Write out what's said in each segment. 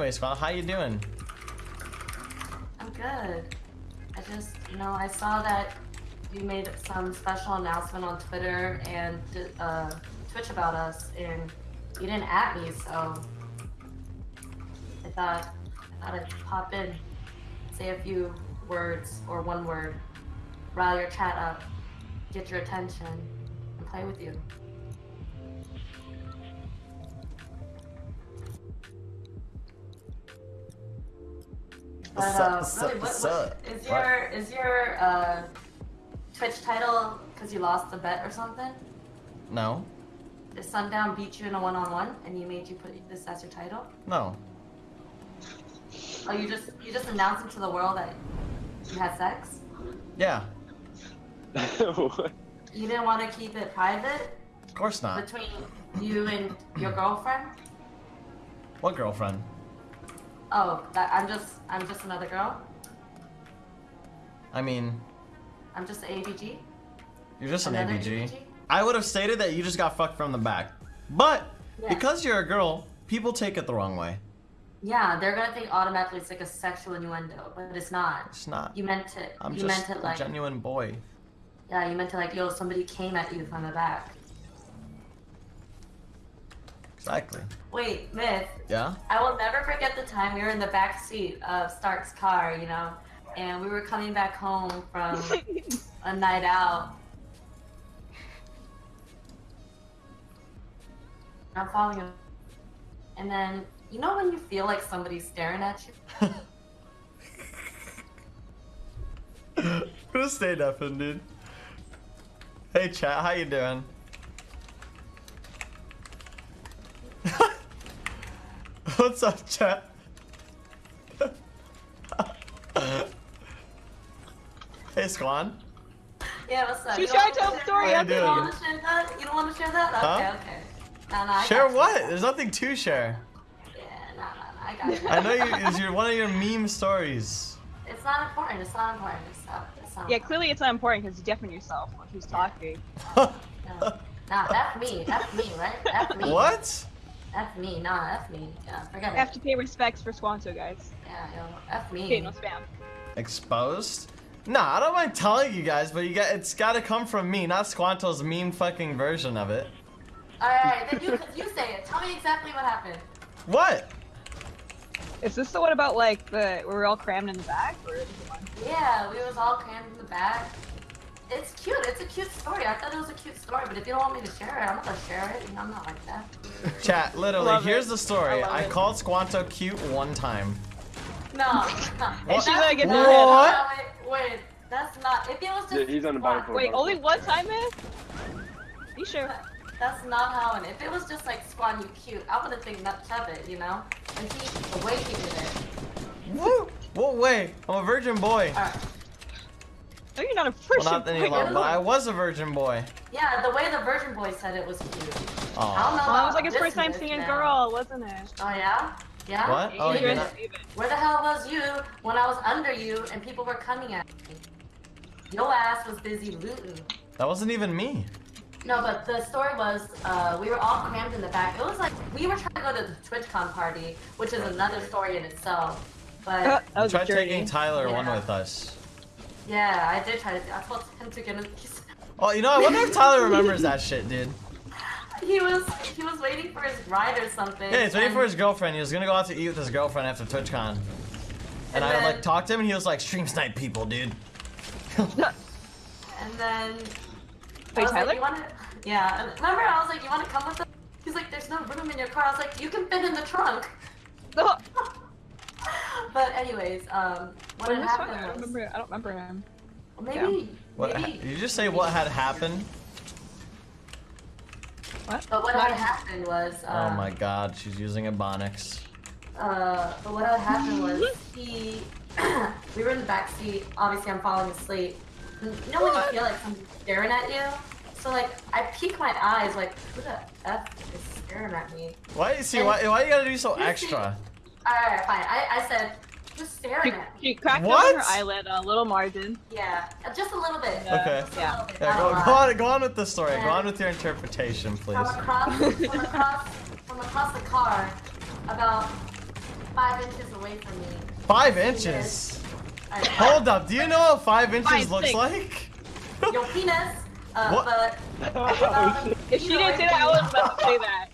Anyway, Scott, how you doing? I'm good. I just, you know, I saw that you made some special announcement on Twitter and uh, Twitch about us, and you didn't at me, so I thought I thought I'd pop in, say a few words or one word, rile your chat up, get your attention, and play with you. But What's up, uh, what's really, up, what, what's up? is your is your uh, Twitch title because you lost the bet or something? No, Did Sundown beat you in a one-on-one and you made you put this as your title? no. Oh, you just you just announced it to the world that you had sex? Yeah, What? You didn't want to keep it private of course not. between you and your girlfriend? What girlfriend? Oh, that I'm just I'm just another girl. I mean, I'm just an ABG. you're just an Another ABG. I would have stated that you just got fucked from the back. But, Yeah. because you're a girl, people take it the wrong way. Yeah, they're gonna think automatically it's like a sexual innuendo, but it's not. It's not. You meant it. I'm you just meant it a like genuine boy. yeah, you meant it like yo, somebody came at you from the back. Exactly. Wait, Myth, Yeah? I will never forget the time we were in the back seat of Stark's car, you know, and we were coming back home from a night out. I'm following him. And then, you know when you feel like somebody's staring at you? Who stayed up dude? Hey, chat, how you doing? What's up, chat? hey, Squan. Yeah, what's up? She You tried don't to tell the story. You You don't want to share that? You don't want to share that? Okay, Huh? okay. Nah, nah, Share got you. what? There's nothing to share. Yeah, nah, nah, nah, I got you. I know you. It's your one of your meme stories. It's not important. It's not important. It's not. It's not Yeah, clearly it's not important because you deafen yourself when she's talking. No. Nah, F me. F me, right? F me. what? F me. Nah, F me. Yeah, forget I it. have to pay respects for Squanto, guys. Yeah, yo, F me. Okay, no spam. Exposed? Nah, I don't mind telling you guys, but you got it's got to come from me, not Squanto's meme fucking version of it. Alright, then you, you say it. Tell me exactly what happened. What? Is this the one about like the we're all crammed in the back, or is it one? Yeah, we was all crammed in the back. It's cute. It's a cute story. I thought it was a cute story, but if you don't want me to share it, I'm not gonna share it. You know, I'm not like that. Chat, literally, Love here's it. the story. I I, called Squanto cute one time. No, no. And she's gonna What? No, wait, wait. That's not. If it was just. Yeah, he's on the bottom Wait, only one time, man? You sure? That's not how it. If it was just like Squan, you cute, I wouldn't think much of it, you know. And he, the way he did it. Woo! What way? I'm a virgin boy. Alright. No, you're not a Well, Christian. not any boy. longer, but I was a virgin boy. Yeah, the way the Virgin Boy said it was cute. I don't know. Aw. Well, it was like his first time this seeing a girl, wasn't it? Oh yeah? Yeah? What? Oh, You you're not- Where the hell was you when I was under you and people were coming at me? Your ass was busy looting. That wasn't even me. No, but the story was uh, we were all crammed in the back. It was like we were trying to go to the TwitchCon party, which is another story in itself. But Uh, that was Try a journey. taking Tyler one with us. Yeah, I did try to. I told him to get in. he's- Oh, you know, I wonder if Tyler remembers that shit, dude. He was he was waiting for his ride or something. Yeah, he's waiting for his girlfriend. He was gonna go out to eat with his girlfriend after TwitchCon. And, And I then- like talked to him, and he was like, "Stream snipe people, dude." And then. I Wait, was Tyler? Like, you wanna, yeah. and Remember, I was like, "You want to come with us?" He's like, "There's no room in your car." I was like, "You can fit in the trunk." No, But anyways, um, what when had was Tyler? I happened don't remember. I don't remember him. maybe What? maybe. Did you just say what had happened? What? But what had happened was. Uh, oh my God, she's using Ebonics. Uh, but what had happened was he. we were in the back seat. Obviously, I'm falling asleep. And You know when you feel like somebody's staring at you? So like, I peek my eyes, like, who the f is staring at me? Why? See, why? Why you gotta be so extra? Alright, fine. I, I said, just She, staring at me. she cracked What? open her eyelid, a little margin. Yeah, uh, just a little bit. Yeah. Okay. Just Yeah. bit, Yeah, go, go on, go on with the story. Go on with your interpretation, please. From across, from across, from across the car, about five inches away from me. Five inches. Alright, Hold up. Do you know what five inches Five, looks six. like? Your penis. Uh, What? but shit. If she didn't say that, I was about to say that.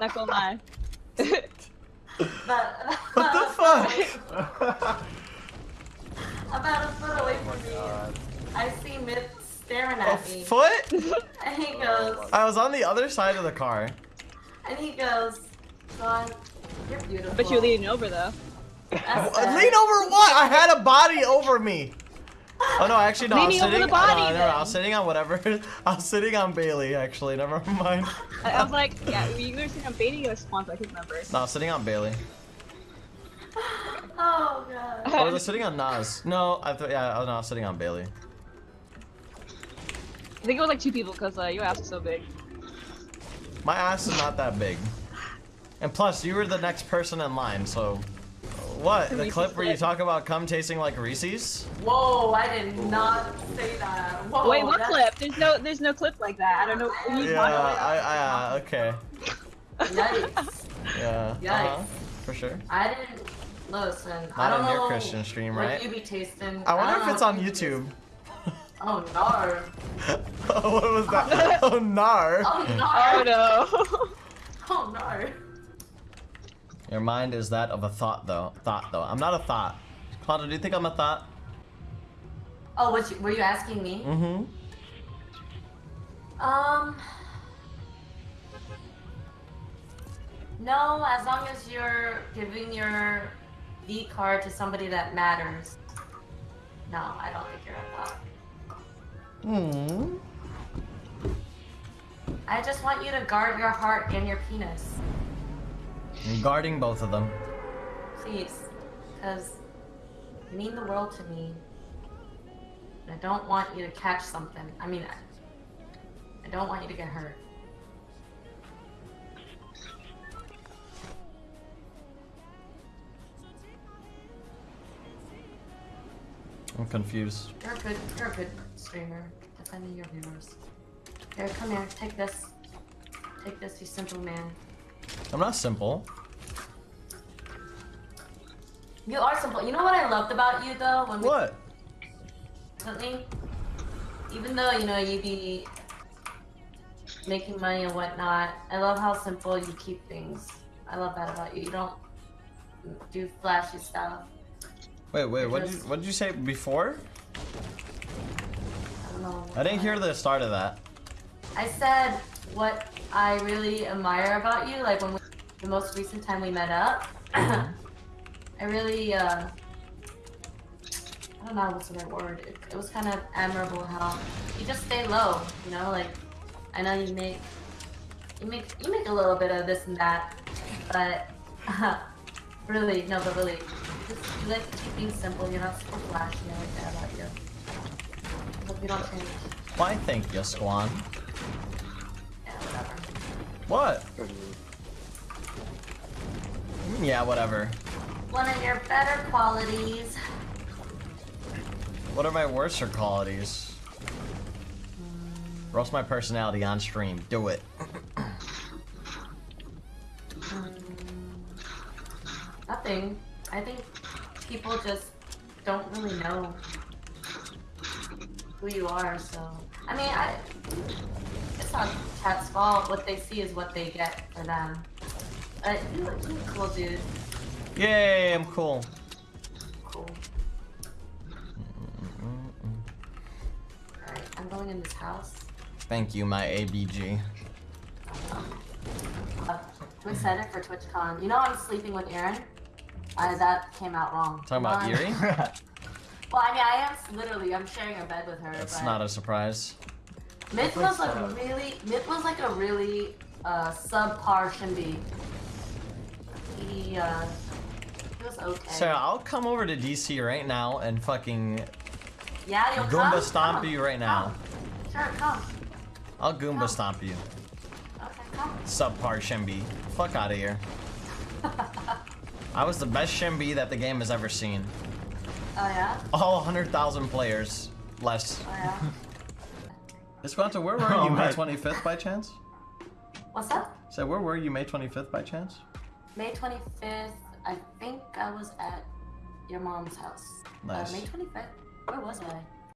Not gonna lie. But What the fuck? About a foot away Oh from my me. I see Myth staring A at me, foot? and he goes, oh I was on the other side of the car. and he goes, "Son, you're beautiful." But you're leaning over though. That's sad. Lean over what? I had a body over me. Oh no, actually no. I was Leaning over sitting. the body, no, no, no, I was sitting on whatever. I was sitting on Bailey. Actually, never mind. I, I was like, yeah, you were saying I'm baiting you a sponsor. I can't remember. No, I was sitting on Bailey. Oh god. Or was I sitting on Nas? No, I thought. Yeah, oh, no, I was sitting on Bailey. I think it was like two people because uh, your ass is so big. My ass is not that big. And plus, you were the next person in line, so. What? The Reese's clip where you talk about cum tasting like Reese's? Whoa, I did not say that. Whoa. Wait, what that's- clip? There's no, there's no clip like that. I don't know. What you Yeah. I, I, uh, okay. Yikes. Yeah. Yikes. Uh-huh, for sure. I didn't listen. Not I don't on know your Christian stream, right? you be tasting. I wonder don't if it's on you be YouTube. Oh no. what was that? oh, nar. Oh no. Oh no. Oh no. Your mind is that of a thought, though. Thought, though. I'm not a thought. Quantum, do you think I'm a thought? Oh, what you, were you asking me? Mm-hmm. Um. No, as long as you're giving your V card to somebody that matters. No, I don't think you're a thought. Hmm. I just want you to guard your heart and your penis. I'm guarding both of them. Please. Because you mean the world to me. And I don't want you to catch something. I mean, I, I don't want you to get hurt. I'm confused. You're a good, you're a good streamer. Defending your viewers. Here, come here. Take this. Take this, you simple man. I'm not simple. You are simple. You know what I loved about you though? When we What? recently, even though you know you be making money and whatnot, I love how simple you keep things. I love that about you. You don't do flashy stuff. Wait, wait. What did you What did you say before? I don't know. I didn't hear the start of that. I said what I really admire about you, like when we, the most recent time we met up. I really, uh, I don't know what's the right word. It, it was kind of admirable how you just stay low, you know. Like I know you make, you make, you make a little bit of this and that, but really, no, but really, just you like to keep things simple. You're not super flashy. I like that about you. Hope you don't change. Why, thank you, Squan. Yeah, whatever. What? Yeah, whatever. One of your better qualities. What are my worser qualities? Roast my personality on stream. Do it. Um, nothing. I think people just don't really know who you are, so. I mean, I. It's not chat's fault. What they see is what they get for them. But you look, cool, dude. Yay, I'm cool. Cool. Alright, I'm going in this house. Thank you, my ABG. Uh, I'm excited for TwitchCon. You know I'm sleeping with Aaron? Uh, that came out wrong. Talking about Um, Yuri? Well, I mean, I am literally. I'm sharing a bed with her. That's not a surprise. Myth was like a really. Myth was like a really uh, subpar Shinbi. He uh, he was okay. Sarah, I'll come over to DC right now and fucking yeah, you'll Goomba come? stomp Come. you right now. Come. Sure, come. I'll Goomba stomp you. Okay, come. Subpar Shinbi. Fuck out of here. I was the best Shinbi that the game has ever seen. Oh yeah. All 100,000 players. Less. Oh yeah. Esquanto, where were Oh you May 25th by chance? What's that? So where were you May 25th by chance? May 25th. I think I was at your mom's house. Nice. Uh, May 25th. Where was I?